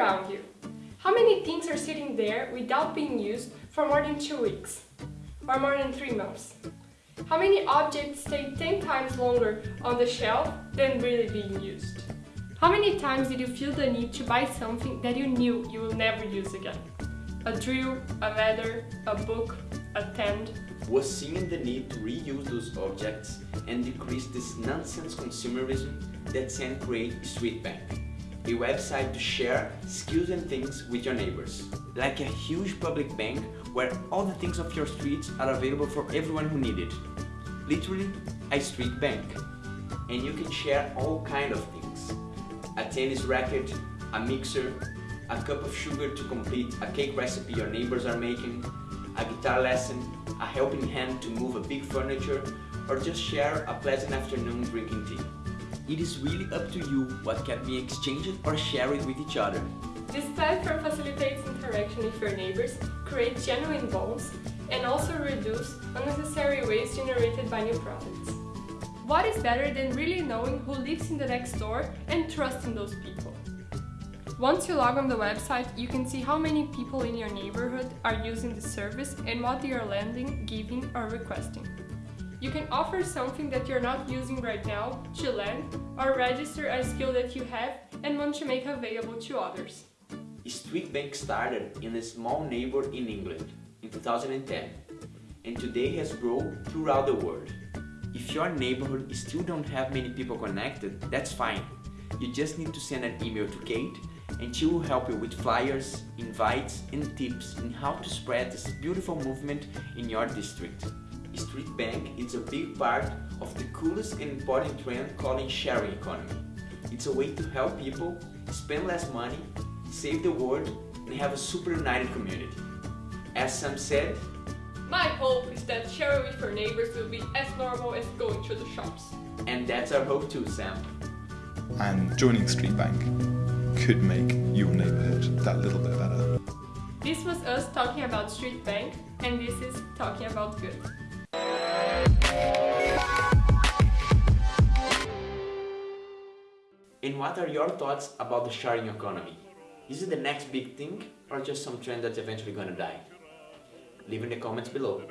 around you. How many things are sitting there without being used for more than two weeks? Or more than three months? How many objects stay 10 times longer on the shelf than really being used? How many times did you feel the need to buy something that you knew you will never use again? A drill, a ladder, a book, a tent? Was seeing the need to reuse those objects and decrease this nonsense consumerism that sent create Streetbank, a website to share skills and things with your neighbors. Like a huge public bank where all the things of your streets are available for everyone who need it. Literally, a street bank. And you can share all kind of things. A tennis racket, a mixer, a cup of sugar to complete a cake recipe your neighbors are making, a guitar lesson, a helping hand to move a big furniture, or just share a pleasant afternoon drinking tea. It is really up to you what can be exchanged or shared with each other. This platform facilitates interaction with your neighbors, creates genuine bonds, and also reduce unnecessary waste generated by new products. What is better than really knowing who lives in the next door and trusting those people? Once you log on the website, you can see how many people in your neighborhood are using the service and what they are lending, giving or requesting. You can offer something that you're not using right now to learn or register a skill that you have and want to make available to others. Streetbank started in a small neighborhood in England in 2010 and today has grown throughout the world. If your neighborhood still don't have many people connected, that's fine. You just need to send an email to Kate and she will help you with flyers, invites and tips in how to spread this beautiful movement in your district. Streetbank is a big part of the coolest and important trend called sharing economy. It's a way to help people spend less money, save the world and have a super united community. As Sam said, My hope is that sharing with your neighbors will be as normal as going to the shops. And that's our hope too, Sam. And joining Streetbank could make your neighbourhood that little bit better. This was us talking about Streetbank, and this is Talking About Good. And what are your thoughts about the sharing economy? Is it the next big thing or just some trend that's eventually gonna die? Leave in the comments below.